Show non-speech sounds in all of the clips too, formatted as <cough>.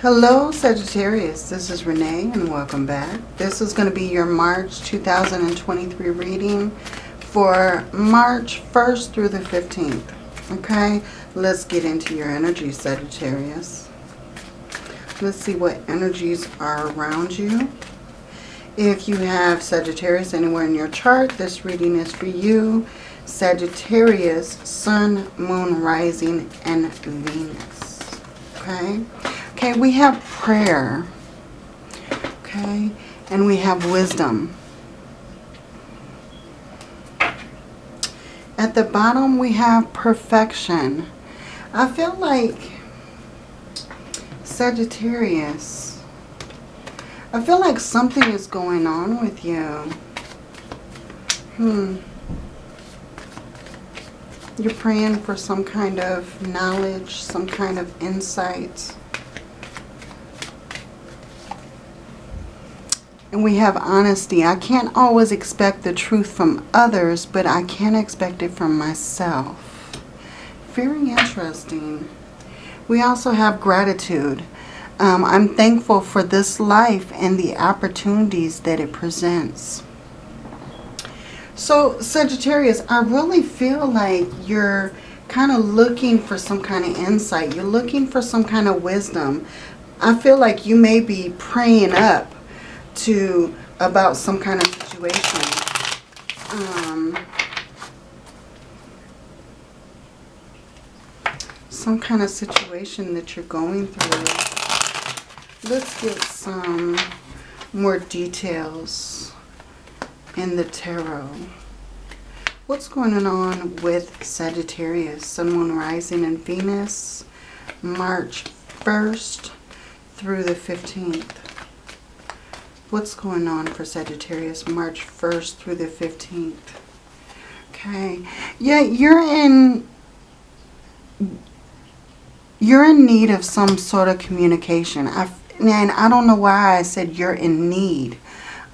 Hello Sagittarius, this is Renee and welcome back. This is going to be your March 2023 reading for March 1st through the 15th. Okay, let's get into your energy Sagittarius. Let's see what energies are around you. If you have Sagittarius anywhere in your chart, this reading is for you. Sagittarius, Sun, Moon, Rising, and Venus. Okay. Okay, we have prayer. Okay, and we have wisdom. At the bottom, we have perfection. I feel like Sagittarius, I feel like something is going on with you. Hmm. You're praying for some kind of knowledge, some kind of insight. And we have honesty. I can't always expect the truth from others, but I can expect it from myself. Very interesting. We also have gratitude. Um, I'm thankful for this life and the opportunities that it presents. So Sagittarius, I really feel like you're kind of looking for some kind of insight. You're looking for some kind of wisdom. I feel like you may be praying up to about some kind of situation. Um, some kind of situation that you're going through. Let's get some more details in the tarot. What's going on with Sagittarius, Sun, Moon, Rising, and Venus, March 1st through the 15th? What's going on for Sagittarius March 1st through the 15th. Okay. Yeah, you're in you're in need of some sort of communication. I and I don't know why I said you're in need.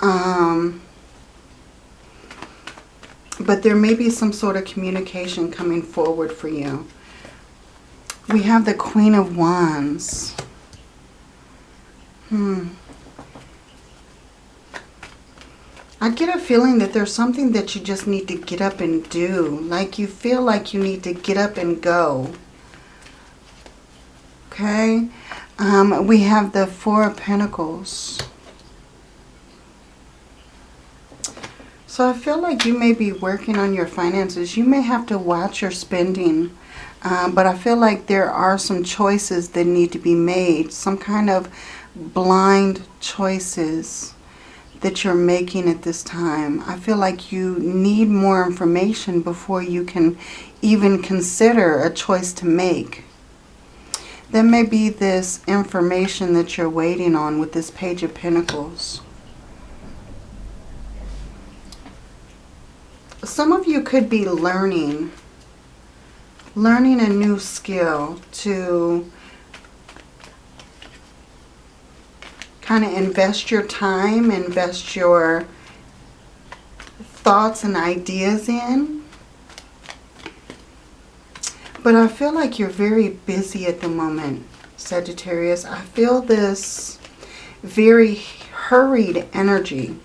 Um, but there may be some sort of communication coming forward for you. We have the Queen of Wands. Hmm. I get a feeling that there's something that you just need to get up and do. Like you feel like you need to get up and go. Okay. Um, we have the Four of Pentacles. So I feel like you may be working on your finances. You may have to watch your spending. Um, but I feel like there are some choices that need to be made. Some kind of blind choices that you're making at this time. I feel like you need more information before you can even consider a choice to make. There may be this information that you're waiting on with this Page of Pentacles. Some of you could be learning, learning a new skill to kind of invest your time, invest your thoughts and ideas in. But I feel like you're very busy at the moment, Sagittarius. I feel this very hurried energy.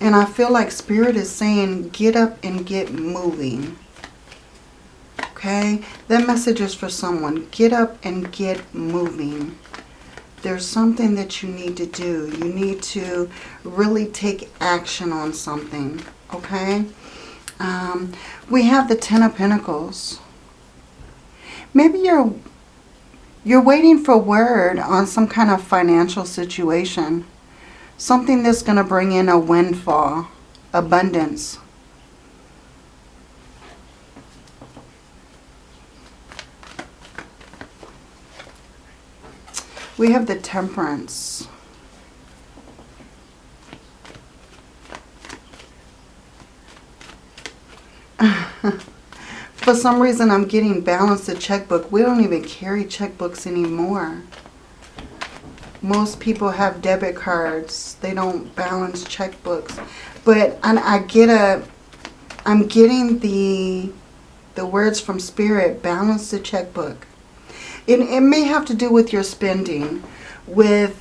And I feel like Spirit is saying, get up and get moving okay? That message is for someone. Get up and get moving. There's something that you need to do. You need to really take action on something, okay? Um, we have the Ten of Pentacles. Maybe you're you're waiting for word on some kind of financial situation. Something that's going to bring in a windfall, abundance, We have the temperance. <laughs> For some reason, I'm getting balanced a checkbook. We don't even carry checkbooks anymore. Most people have debit cards. They don't balance checkbooks. But I get a, I'm getting the The words from Spirit, balance the checkbook. It, it may have to do with your spending, with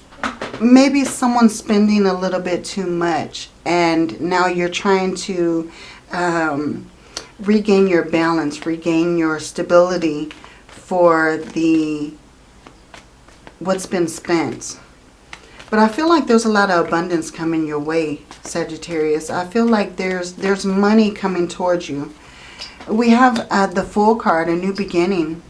maybe someone spending a little bit too much and now you're trying to um, regain your balance, regain your stability for the what's been spent. But I feel like there's a lot of abundance coming your way, Sagittarius. I feel like there's there's money coming towards you. We have uh, the Fool card, a new beginning.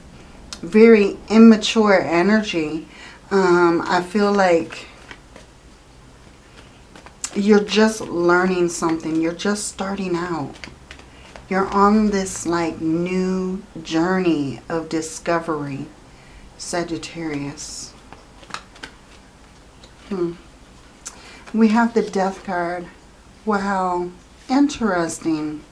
Very immature energy. Um, I feel like you're just learning something. You're just starting out. You're on this like new journey of discovery, Sagittarius. Hmm. We have the death card. Wow. Interesting.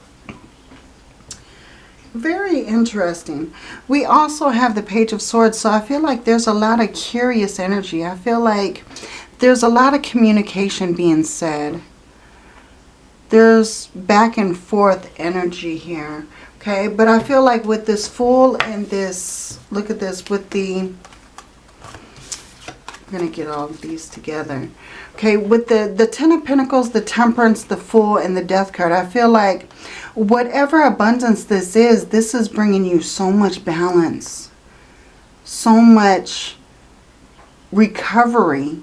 Very interesting. We also have the Page of Swords. So I feel like there's a lot of curious energy. I feel like there's a lot of communication being said. There's back and forth energy here. Okay, but I feel like with this Fool and this, look at this, with the, I'm going to get all of these together. Okay, with the, the Ten of Pentacles, the Temperance, the Fool, and the Death card, I feel like whatever abundance this is, this is bringing you so much balance, so much recovery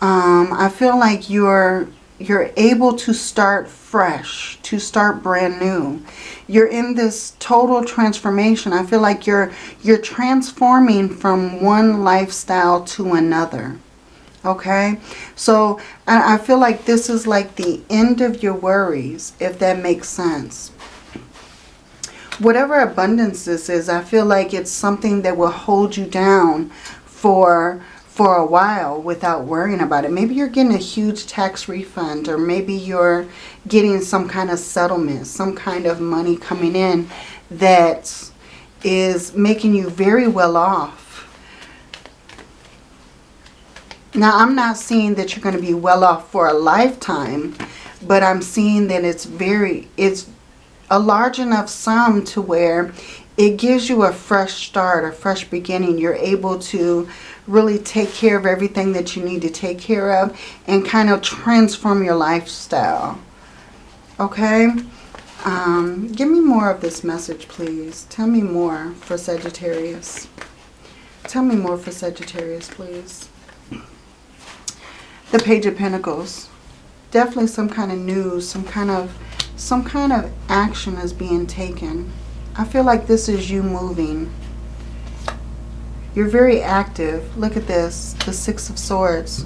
um, I feel like you're you're able to start fresh, to start brand new. You're in this total transformation. I feel like you're you're transforming from one lifestyle to another. Okay? So I, feel like this is like the end of your worries, if that makes sense. Whatever abundance this is, I feel like it's something that will hold you down for for a while without worrying about it. Maybe you're getting a huge tax refund or maybe you're getting some kind of settlement, some kind of money coming in that is making you very well off. Now, I'm not seeing that you're going to be well off for a lifetime, but I'm seeing that it's very, it's a large enough sum to where it gives you a fresh start, a fresh beginning. You're able to really take care of everything that you need to take care of and kind of transform your lifestyle. Okay? Um, give me more of this message, please. Tell me more for Sagittarius. Tell me more for Sagittarius, please. The Page of Pentacles. Definitely some kind of news, some kind of some kind of action is being taken. I feel like this is you moving. You're very active. Look at this, the Six of Swords.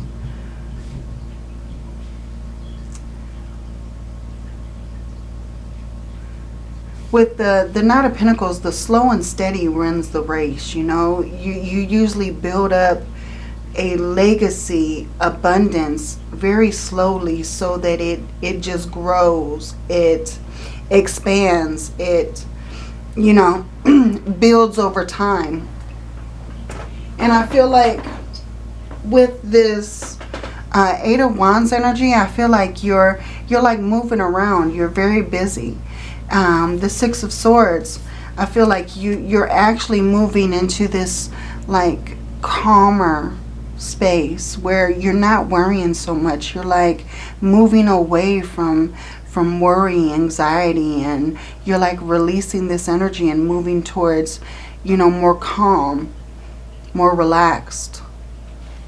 With the, the Knight of Pentacles, the slow and steady runs the race, you know. You, you usually build up a legacy abundance very slowly so that it, it just grows. It expands. It, you know, <clears throat> builds over time. And I feel like with this uh, Eight of Wands energy, I feel like you're you're like moving around. You're very busy. Um, the Six of Swords, I feel like you you're actually moving into this like calmer space where you're not worrying so much. You're like moving away from from worry, anxiety, and you're like releasing this energy and moving towards, you know, more calm more relaxed,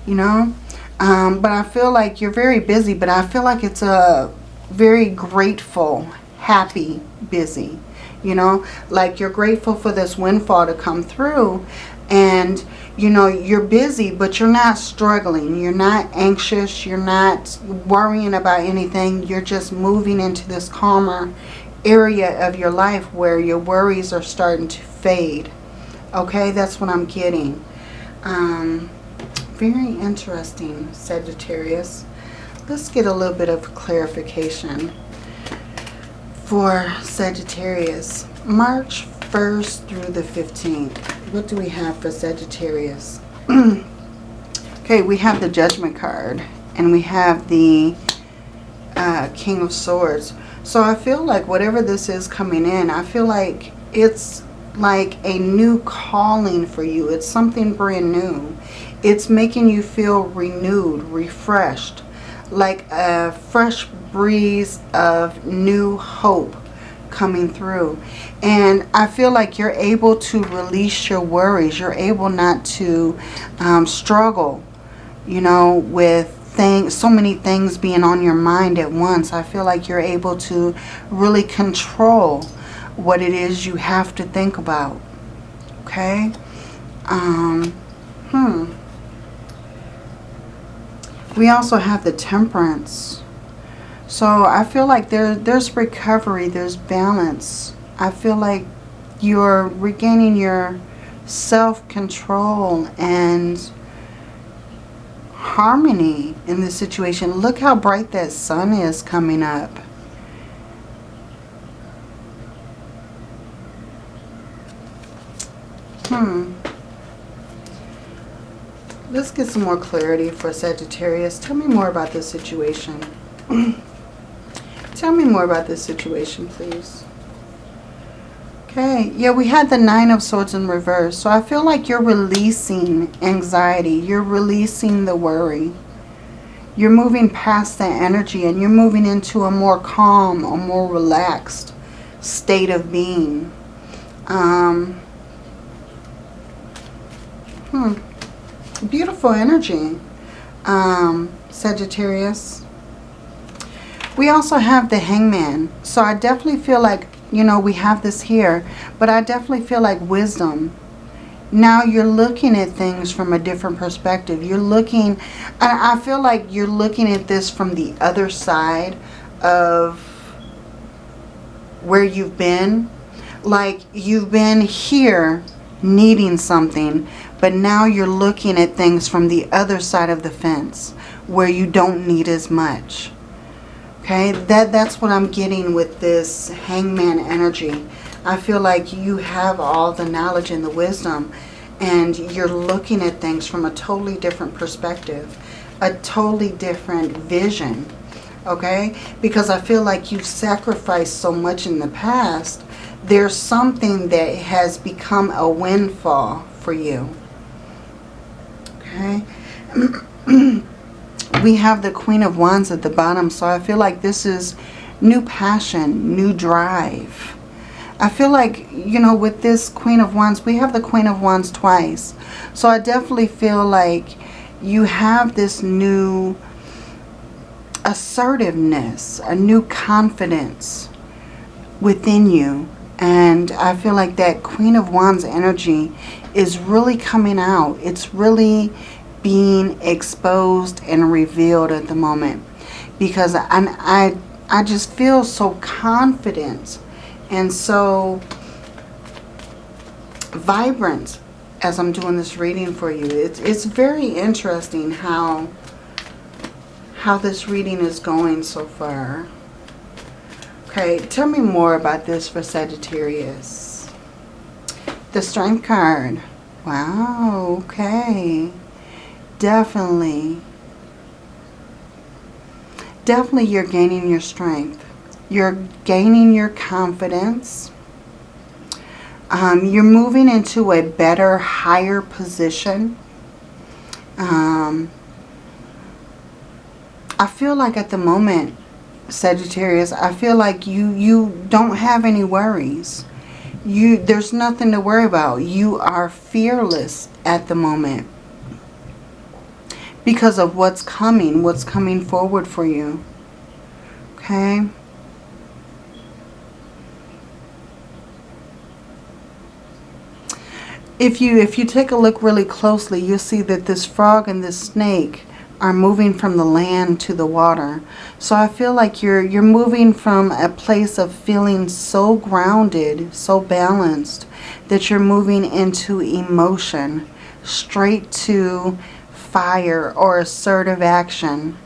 you know. Um, but I feel like you're very busy, but I feel like it's a very grateful, happy, busy, you know. Like you're grateful for this windfall to come through and, you know, you're busy, but you're not struggling. You're not anxious. You're not worrying about anything. You're just moving into this calmer area of your life where your worries are starting to fade. Okay, that's what I'm getting. Um, very interesting, Sagittarius. Let's get a little bit of clarification for Sagittarius. March 1st through the 15th. What do we have for Sagittarius? <clears throat> okay, we have the Judgment card. And we have the uh, King of Swords. So I feel like whatever this is coming in, I feel like it's like a new calling for you. It's something brand new. It's making you feel renewed, refreshed, like a fresh breeze of new hope coming through. And I feel like you're able to release your worries. You're able not to um, struggle, you know, with things, so many things being on your mind at once. I feel like you're able to really control what it is you have to think about. Okay? Um, hmm. We also have the temperance. So I feel like there, there's recovery, there's balance. I feel like you're regaining your self-control and harmony in this situation. Look how bright that sun is coming up. Hmm. Let's get some more clarity for Sagittarius. Tell me more about this situation. <clears throat> Tell me more about this situation, please. Okay, yeah, we had the Nine of Swords in reverse. So I feel like you're releasing anxiety. You're releasing the worry. You're moving past that energy and you're moving into a more calm, a more relaxed state of being. Um, Hmm. Beautiful energy, um, Sagittarius. We also have the hangman. So I definitely feel like, you know, we have this here. But I definitely feel like wisdom. Now you're looking at things from a different perspective. You're looking, I feel like you're looking at this from the other side of where you've been. Like you've been here needing something but now you're looking at things from the other side of the fence where you don't need as much. Okay, that, that's what I'm getting with this hangman energy. I feel like you have all the knowledge and the wisdom and you're looking at things from a totally different perspective, a totally different vision, okay? Because I feel like you've sacrificed so much in the past, there's something that has become a windfall for you. Okay. <clears throat> we have the Queen of Wands at the bottom. So I feel like this is new passion, new drive. I feel like, you know, with this Queen of Wands, we have the Queen of Wands twice. So I definitely feel like you have this new assertiveness, a new confidence within you. And I feel like that Queen of Wands energy is really coming out. It's really being exposed and revealed at the moment. Because I, I, I just feel so confident and so vibrant as I'm doing this reading for you. It's, it's very interesting how, how this reading is going so far. Okay, tell me more about this for Sagittarius. The Strength card. Wow, okay. Definitely. Definitely you're gaining your strength. You're gaining your confidence. Um, you're moving into a better, higher position. Um, I feel like at the moment, Sagittarius, I feel like you, you don't have any worries you there's nothing to worry about. You are fearless at the moment because of what's coming, what's coming forward for you. Okay? If you if you take a look really closely, you'll see that this frog and this snake are moving from the land to the water. So I feel like you're you're moving from a place of feeling so grounded, so balanced, that you're moving into emotion, straight to fire or assertive action.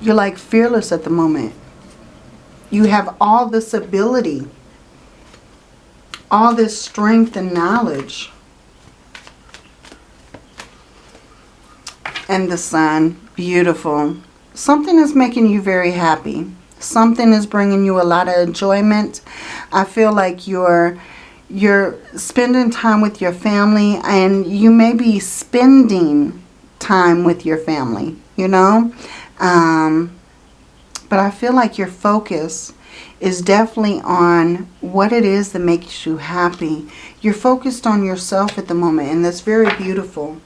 You're like fearless at the moment. You have all this ability, all this strength and knowledge. and the sun. Beautiful. Something is making you very happy. Something is bringing you a lot of enjoyment. I feel like you're you're spending time with your family and you may be spending time with your family, you know. Um, but I feel like your focus is definitely on what it is that makes you happy. You're focused on yourself at the moment and that's very beautiful.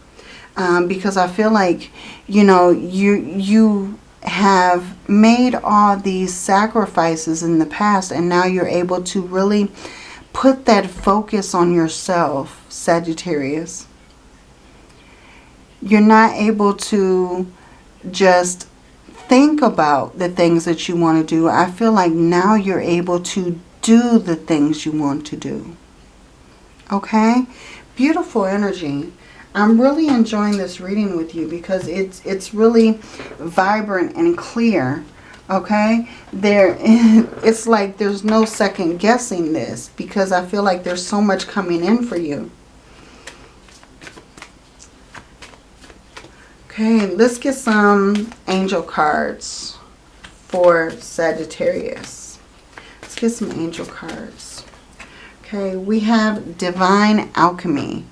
Um, because I feel like, you know, you, you have made all these sacrifices in the past and now you're able to really put that focus on yourself, Sagittarius. You're not able to just think about the things that you want to do. I feel like now you're able to do the things you want to do. Okay? Beautiful energy. I'm really enjoying this reading with you because it's it's really vibrant and clear. Okay? There <laughs> it's like there's no second guessing this because I feel like there's so much coming in for you. Okay, let's get some angel cards for Sagittarius. Let's get some angel cards. Okay, we have Divine Alchemy.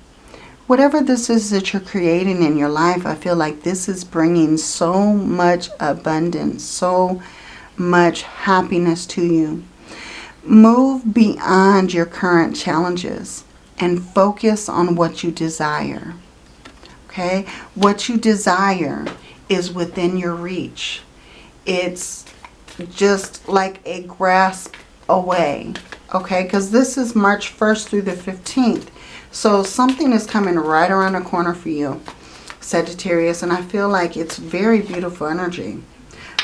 Whatever this is that you're creating in your life, I feel like this is bringing so much abundance, so much happiness to you. Move beyond your current challenges and focus on what you desire. Okay? What you desire is within your reach. It's just like a grasp away. Okay? Because this is March 1st through the 15th. So something is coming right around the corner for you, Sagittarius. And I feel like it's very beautiful energy.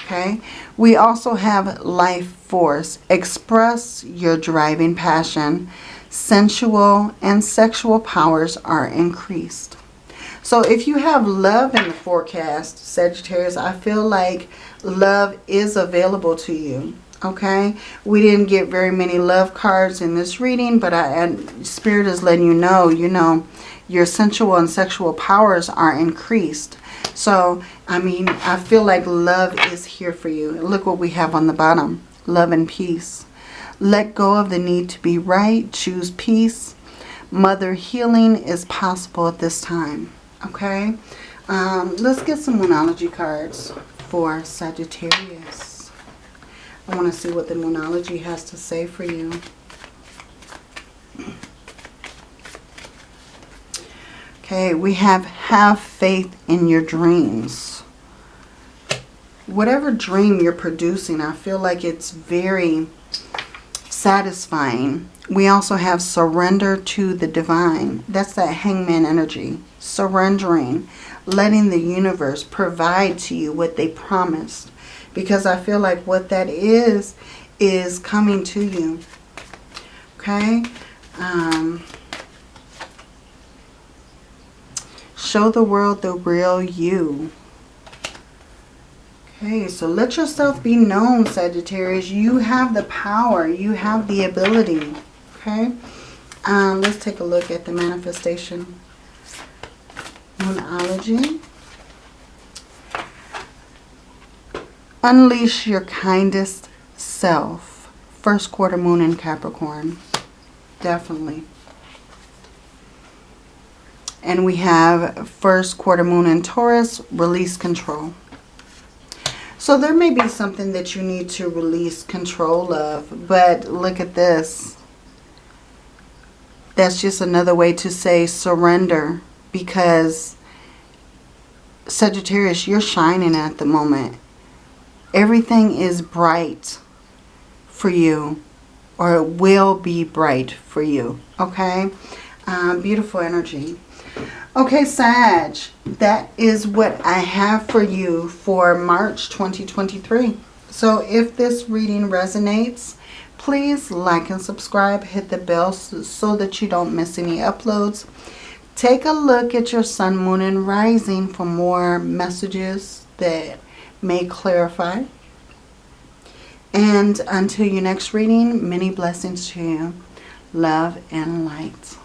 Okay. We also have life force. Express your driving passion. Sensual and sexual powers are increased. So if you have love in the forecast, Sagittarius, I feel like love is available to you okay? We didn't get very many love cards in this reading but I, and spirit is letting you know you know your sensual and sexual powers are increased. So I mean I feel like love is here for you. Look what we have on the bottom love and peace. Let go of the need to be right choose peace. Mother healing is possible at this time okay? Um, let's get some Moonology cards for Sagittarius I want to see what the Moonology has to say for you. Okay, we have have faith in your dreams. Whatever dream you're producing, I feel like it's very satisfying. We also have surrender to the divine. That's that hangman energy. Surrendering. Letting the universe provide to you what they promised because I feel like what that is, is coming to you. Okay? Um, show the world the real you. Okay, so let yourself be known, Sagittarius. You have the power. You have the ability. Okay? Um, let's take a look at the manifestation. Moonology. Unleash your kindest self. First quarter moon in Capricorn. Definitely. And we have first quarter moon in Taurus. Release control. So there may be something that you need to release control of. But look at this. That's just another way to say surrender. Because Sagittarius, you're shining at the moment everything is bright for you or it will be bright for you. Okay? Um, beautiful energy. Okay, Sag, that is what I have for you for March 2023. So if this reading resonates, please like and subscribe. Hit the bell so that you don't miss any uploads. Take a look at your sun, moon, and rising for more messages that may clarify. And until your next reading, many blessings to you. Love and light.